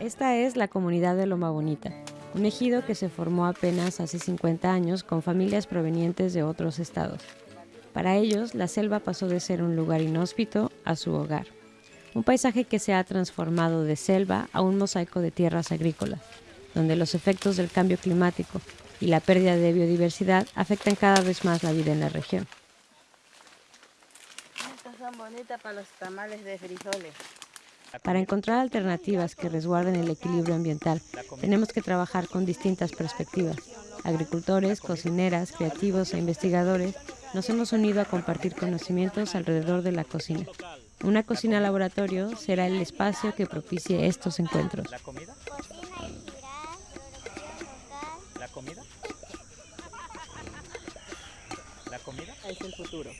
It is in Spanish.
Esta es la comunidad de Loma Bonita, un ejido que se formó apenas hace 50 años con familias provenientes de otros estados. Para ellos, la selva pasó de ser un lugar inhóspito a su hogar. Un paisaje que se ha transformado de selva a un mosaico de tierras agrícolas, donde los efectos del cambio climático y la pérdida de biodiversidad afectan cada vez más la vida en la región. Estas son bonitas para los tamales de frijoles. Para encontrar alternativas que resguarden el equilibrio ambiental, tenemos que trabajar con distintas perspectivas. Agricultores, cocineras, creativos e investigadores nos hemos unido a compartir conocimientos alrededor de la cocina. Una cocina laboratorio será el espacio que propicie estos encuentros. ¿La comida? ¿La comida? ¿La comida? Es el futuro.